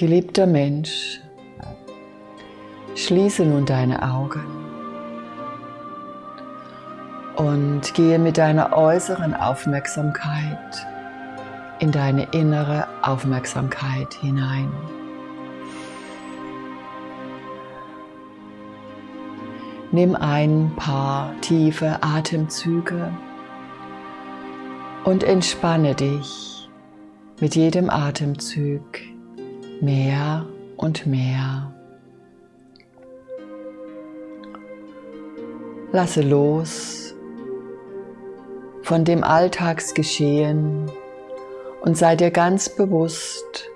Geliebter Mensch, schließe nun deine Augen und gehe mit deiner äußeren Aufmerksamkeit in deine innere Aufmerksamkeit hinein. Nimm ein paar tiefe Atemzüge und entspanne dich mit jedem Atemzug mehr und mehr. Lasse los von dem Alltagsgeschehen und sei dir ganz bewusst,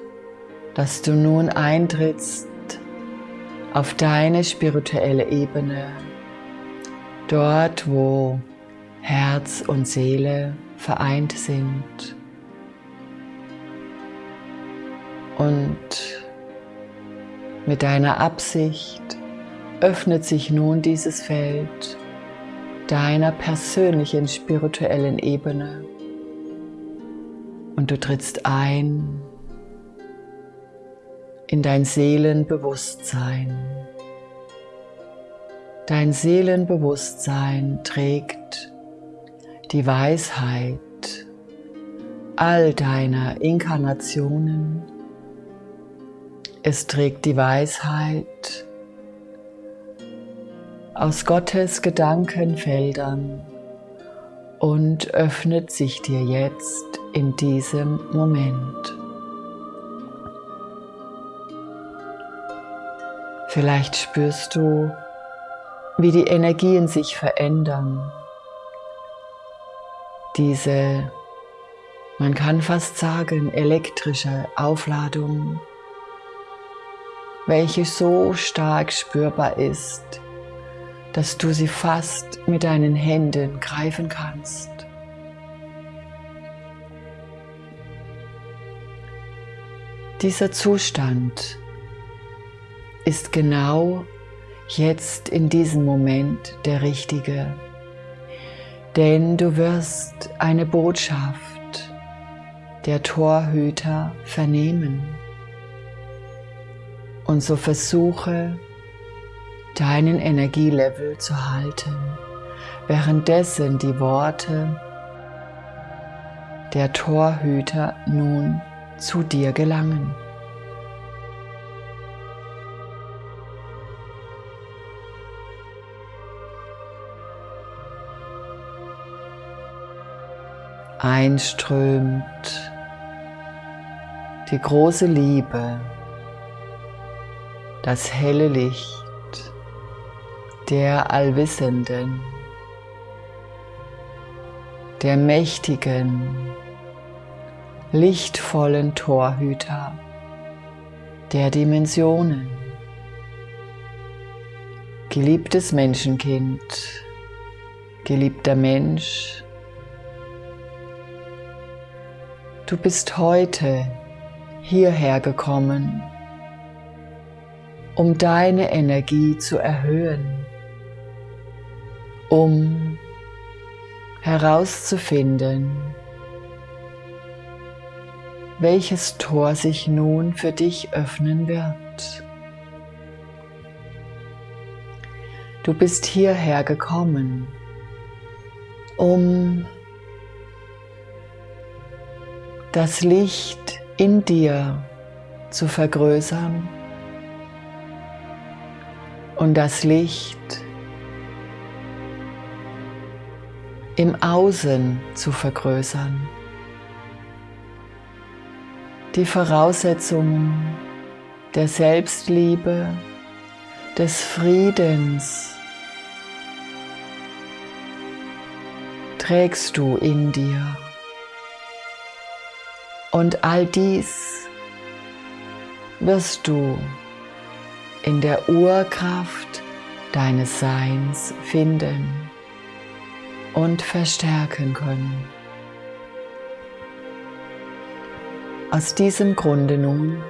dass du nun eintrittst auf deine spirituelle Ebene, dort wo Herz und Seele vereint sind. Und mit deiner Absicht öffnet sich nun dieses Feld deiner persönlichen spirituellen Ebene und du trittst ein in dein Seelenbewusstsein. Dein Seelenbewusstsein trägt die Weisheit all deiner Inkarnationen. Es trägt die Weisheit aus Gottes Gedankenfeldern und öffnet sich dir jetzt in diesem Moment. Vielleicht spürst du, wie die Energien sich verändern. Diese, man kann fast sagen, elektrische Aufladung, welche so stark spürbar ist, dass du sie fast mit deinen Händen greifen kannst. Dieser Zustand ist genau jetzt in diesem Moment der richtige, denn du wirst eine Botschaft der Torhüter vernehmen. Und so versuche deinen Energielevel zu halten, währenddessen die Worte der Torhüter nun zu dir gelangen. Einströmt die große Liebe, das helle Licht der Allwissenden, der mächtigen, lichtvollen Torhüter der Dimensionen. Geliebtes Menschenkind, geliebter Mensch, du bist heute hierher gekommen, um deine Energie zu erhöhen um herauszufinden, welches Tor sich nun für dich öffnen wird. Du bist hierher gekommen, um das Licht in dir zu vergrößern und das Licht im Außen zu vergrößern. Die Voraussetzungen der Selbstliebe, des Friedens trägst du in dir. Und all dies wirst du in der Urkraft deines Seins finden und verstärken können. Aus diesem Grunde nun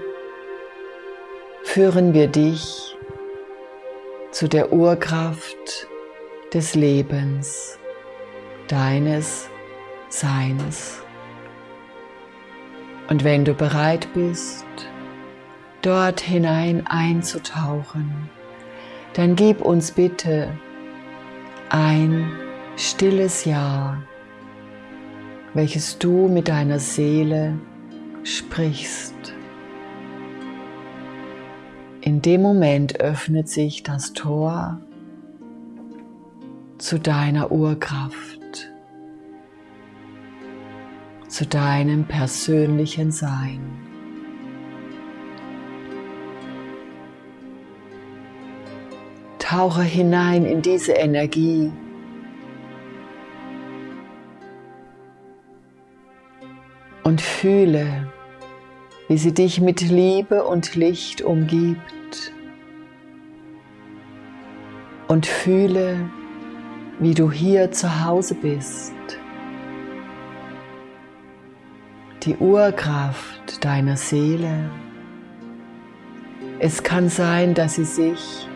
führen wir dich zu der Urkraft des Lebens, deines Seins. Und wenn du bereit bist, dort hinein einzutauchen, dann gib uns bitte ein stilles Ja, welches du mit deiner Seele sprichst. In dem Moment öffnet sich das Tor zu deiner Urkraft, zu deinem persönlichen Sein. Tauche hinein in diese Energie. Und fühle, wie sie dich mit Liebe und Licht umgibt. Und fühle, wie du hier zu Hause bist. Die Urkraft deiner Seele. Es kann sein, dass sie sich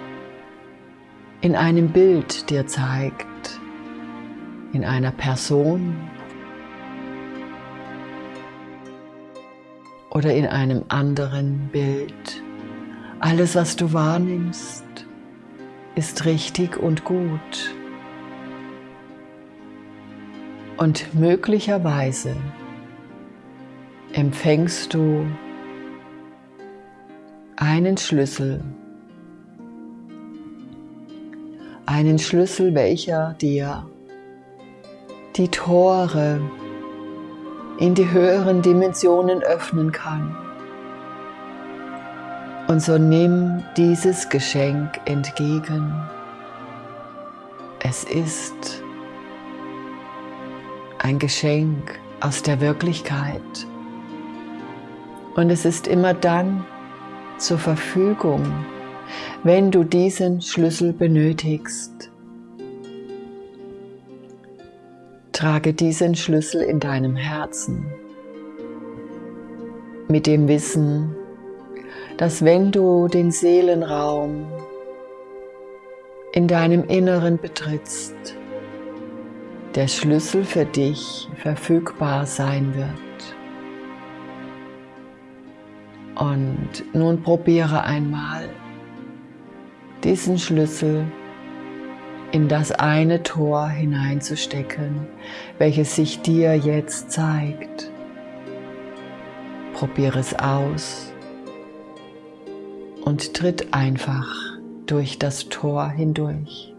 in einem Bild dir zeigt, in einer Person oder in einem anderen Bild. Alles, was du wahrnimmst, ist richtig und gut. Und möglicherweise empfängst du einen Schlüssel, einen Schlüssel, welcher dir die Tore in die höheren Dimensionen öffnen kann. Und so nimm dieses Geschenk entgegen. Es ist ein Geschenk aus der Wirklichkeit. Und es ist immer dann zur Verfügung, wenn du diesen Schlüssel benötigst. Trage diesen Schlüssel in deinem Herzen mit dem Wissen, dass wenn du den Seelenraum in deinem Inneren betrittst, der Schlüssel für dich verfügbar sein wird. Und nun probiere einmal diesen Schlüssel in das eine Tor hineinzustecken, welches sich dir jetzt zeigt. Probiere es aus und tritt einfach durch das Tor hindurch.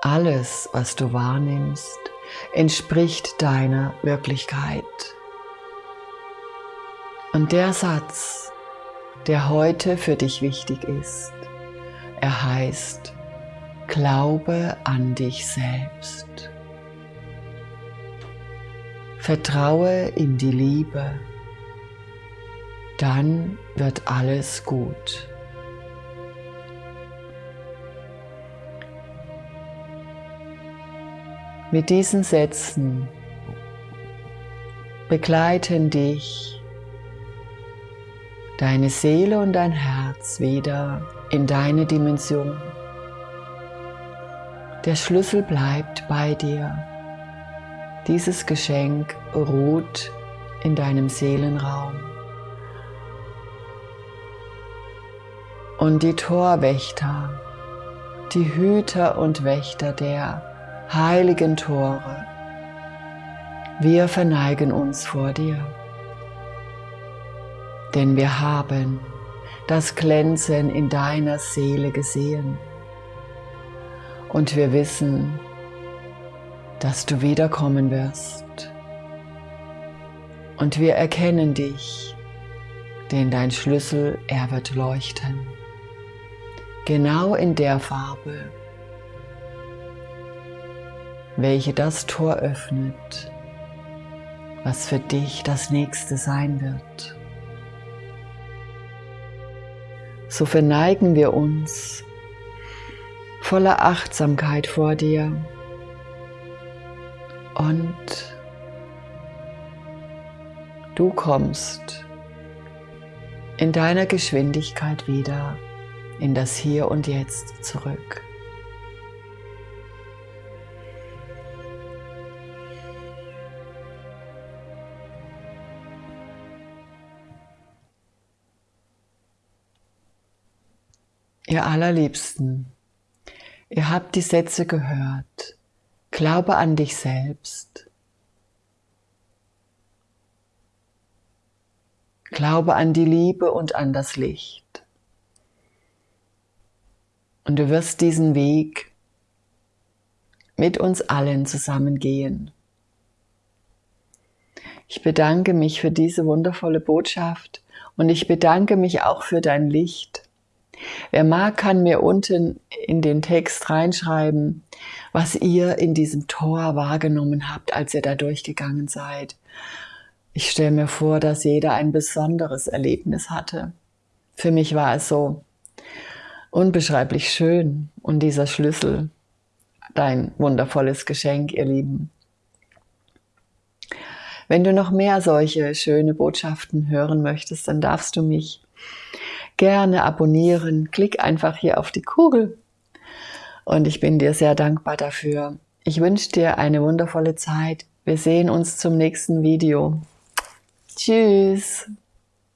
Alles, was du wahrnimmst, entspricht deiner Wirklichkeit. Und der Satz, der heute für dich wichtig ist, er heißt, Glaube an dich selbst. Vertraue in die Liebe, dann wird alles gut. Mit diesen Sätzen begleiten dich deine Seele und dein Herz wieder in deine Dimension. Der Schlüssel bleibt bei dir. Dieses Geschenk ruht in deinem Seelenraum. Und die Torwächter, die Hüter und Wächter der heiligen Tore, wir verneigen uns vor dir, denn wir haben das Glänzen in deiner Seele gesehen und wir wissen, dass du wiederkommen wirst. Und wir erkennen dich, denn dein Schlüssel, er wird leuchten. Genau in der Farbe, welche das Tor öffnet, was für dich das nächste sein wird. So verneigen wir uns voller Achtsamkeit vor dir und du kommst in deiner Geschwindigkeit wieder in das Hier und Jetzt zurück. Ihr allerliebsten, ihr habt die Sätze gehört. Glaube an dich selbst. Glaube an die Liebe und an das Licht. Und du wirst diesen Weg mit uns allen zusammen gehen. Ich bedanke mich für diese wundervolle Botschaft und ich bedanke mich auch für dein Licht. Wer mag, kann mir unten in den Text reinschreiben, was ihr in diesem Tor wahrgenommen habt, als ihr da durchgegangen seid. Ich stelle mir vor, dass jeder ein besonderes Erlebnis hatte. Für mich war es so unbeschreiblich schön und dieser Schlüssel, dein wundervolles Geschenk, ihr Lieben. Wenn du noch mehr solche schöne Botschaften hören möchtest, dann darfst du mich gerne abonnieren. Klick einfach hier auf die Kugel und ich bin dir sehr dankbar dafür. Ich wünsche dir eine wundervolle Zeit. Wir sehen uns zum nächsten Video. Tschüss.